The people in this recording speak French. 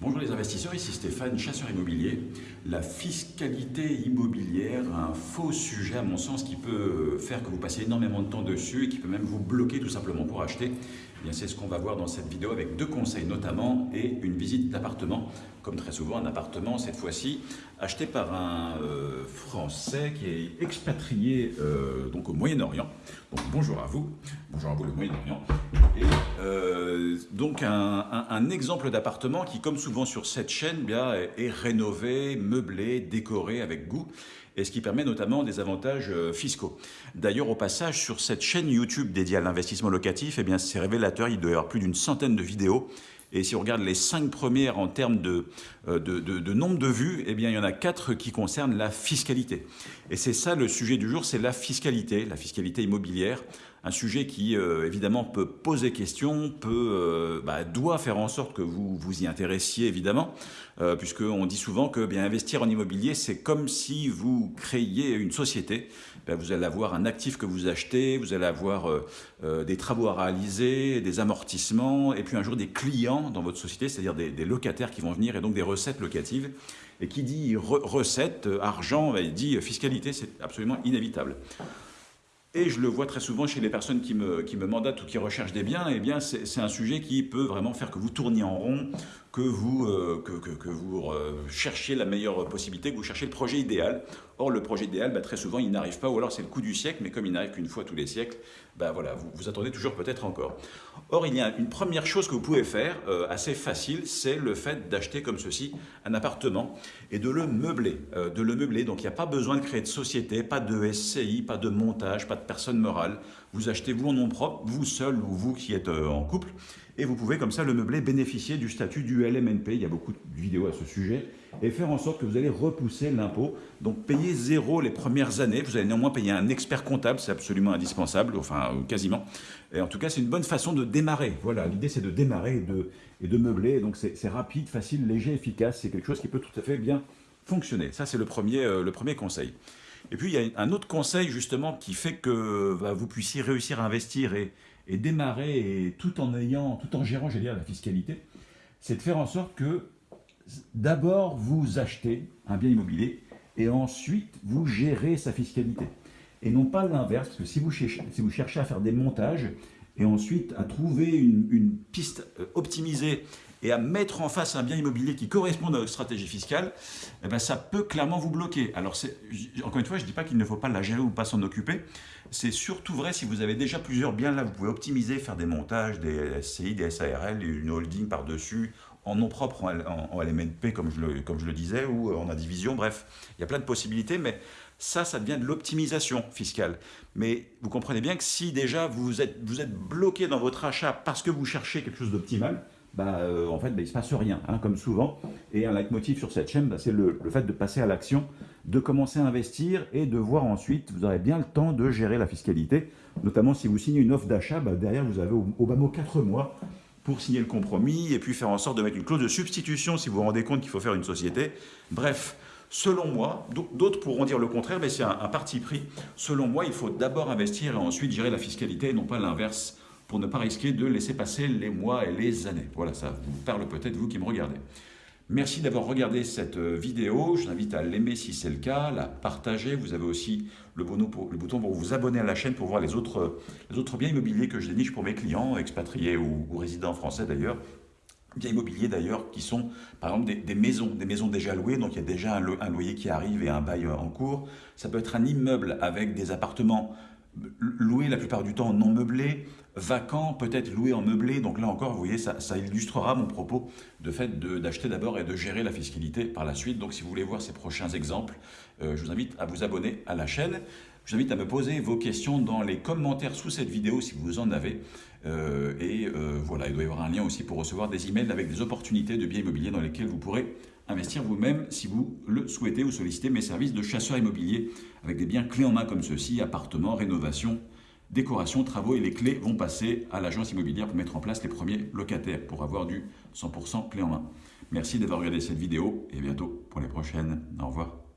Bonjour les investisseurs, ici Stéphane, chasseur immobilier. La fiscalité immobilière, un faux sujet à mon sens qui peut faire que vous passez énormément de temps dessus et qui peut même vous bloquer tout simplement pour acheter. Eh c'est ce qu'on va voir dans cette vidéo avec deux conseils notamment et une visite d'appartement. Comme très souvent un appartement cette fois-ci acheté par un euh, Français qui est expatrié euh, donc au Moyen-Orient. Bonjour à vous, bonjour à vous le Moyen-Orient. Donc un, exemple d'appartement qui comme souvent sur cette chaîne bien, est rénové, meublé, décoré avec goût et ce qui permet notamment des avantages euh, fiscaux. D'ailleurs, au passage, sur cette chaîne YouTube dédiée à l'investissement locatif, eh bien, c'est révélateur, il doit y avoir plus d'une centaine de vidéos et si on regarde les cinq premières en termes de, euh, nombre de vues, eh bien, il y en a quatre qui concernent la fiscalité. Et c'est ça le sujet du jour, c'est la fiscalité, la fiscalité immobilière. Un sujet qui, euh, évidemment, peut poser question, peut, euh, bah, doit faire en sorte que vous vous y intéressiez, évidemment, euh, puisqu'on dit souvent que bien investir en immobilier, c'est comme si vous créiez une société. Ben, vous allez avoir un actif que vous achetez, vous allez avoir des travaux à réaliser, des amortissements, et puis un jour des clients dans votre société, c'est-à-dire des, locataires qui vont venir, et donc des recettes locatives. Et qui dit recette, argent, ben, dit fiscalité, c'est absolument inévitable. Et je le vois très souvent chez les personnes qui me, qui me mandatent ou qui recherchent des biens, eh bien c'est un sujet qui peut vraiment faire que vous tourniez en rond, que vous, euh, que, que, vous euh, cherchiez la meilleure possibilité, que vous cherchiez le projet idéal. Or, le projet idéal, bah, très souvent, il n'arrive pas, ou alors c'est le coup du siècle, mais comme il n'arrive qu'une fois tous les siècles, bah, voilà, vous, vous attendez toujours peut-être encore. Or, il y a une première chose que vous pouvez faire, euh, assez facile, c'est le fait d'acheter comme ceci un appartement et de le meubler. de le meubler, donc il n'y a pas besoin de créer de société, pas de SCI, pas de montage, pas de personne morale. Vous achetez vous en nom propre, vous seul ou vous qui êtes en couple, et vous pouvez comme ça le meubler bénéficier du statut du LMNP, il y a beaucoup de vidéos à ce sujet, et faire en sorte que vous allez repousser l'impôt, donc payer zéro les premières années, vous allez néanmoins payer un expert comptable, c'est absolument indispensable, enfin quasiment, et en tout cas c'est une bonne façon de démarrer, voilà, l'idée c'est de démarrer et de, meubler, donc c'est rapide, facile, léger, efficace, c'est quelque chose qui peut tout à fait bien fonctionner, ça c'est le, euh, le premier conseil. Et puis il y a un autre conseil justement qui fait que bah, vous puissiez réussir à investir et, démarrer tout en ayant, tout en gérant, la fiscalité, c'est de faire en sorte que d'abord vous achetez un bien immobilier et ensuite vous gérez sa fiscalité. Et non pas l'inverse, parce que si vous, si vous cherchez à faire des montages et ensuite à trouver une, piste euh, optimisée et à mettre en face un bien immobilier qui correspond à votre stratégie fiscale, eh ben ça peut clairement vous bloquer. Alors, encore une fois, je ne dis pas qu'il ne faut pas la gérer ou pas s'en occuper. C'est surtout vrai si vous avez déjà plusieurs biens là, vous pouvez optimiser, faire des montages, des SCI, des SARL, une holding par-dessus, en nom propre, en, LMNP, comme je, le, disais, ou en indivision, bref, il y a plein de possibilités, mais ça, ça devient de l'optimisation fiscale. Mais vous comprenez bien que si déjà vous êtes, vous êtes bloqué dans votre achat parce que vous cherchez quelque chose d'optimal, bah, euh, en fait, bah, il ne se passe rien, hein, comme souvent. Et un leitmotiv sur cette chaîne, bah, c'est le, fait de passer à l'action, de commencer à investir et de voir ensuite, vous aurez bien le temps de gérer la fiscalité. Notamment si vous signez une offre d'achat, bah, derrière vous avez au, au bas mot 4 mois pour signer le compromis et puis faire en sorte de mettre une clause de substitution si vous vous rendez compte qu'il faut faire une société. Bref, selon moi, d'autres pourront dire le contraire, mais c'est un, parti pris. Selon moi, il faut d'abord investir et ensuite gérer la fiscalité et non pas l'inverse pour ne pas risquer de laisser passer les mois et les années. Voilà, ça vous parle peut-être vous qui me regardez. Merci d'avoir regardé cette euh, vidéo. Je vous invite à l'aimer si c'est le cas, la partager. Vous avez aussi le, bouton pour vous abonner à la chaîne pour voir les autres, les autres biens immobiliers que je déniche pour mes clients, expatriés ou, résidents français d'ailleurs. Biens immobiliers d'ailleurs qui sont par exemple des, maisons, des maisons déjà louées, donc il y a déjà un loyer qui arrive et un bail en cours. Ça peut être un immeuble avec des appartements loué la plupart du temps non meublé, vacant, peut-être loué en meublé. Donc là encore, vous voyez, ça, illustrera mon propos de fait d'acheter d'abord et de gérer la fiscalité par la suite. Donc si vous voulez voir ces prochains exemples, euh, je vous invite à vous abonner à la chaîne. Je vous invite à me poser vos questions dans les commentaires sous cette vidéo si vous en avez. Euh, et euh, voilà, il doit y avoir un lien aussi pour recevoir des emails avec des opportunités de biens immobiliers dans lesquels vous pourrez investir vous-même si vous le souhaitez ou solliciter mes services de chasseur immobilier avec des biens clés en main comme ceci, appartements, rénovation, décoration, travaux et les clés vont passer à l'agence immobilière pour mettre en place les premiers locataires pour avoir du 100% clé en main. Merci d'avoir regardé cette vidéo et à bientôt pour les prochaines. Au revoir.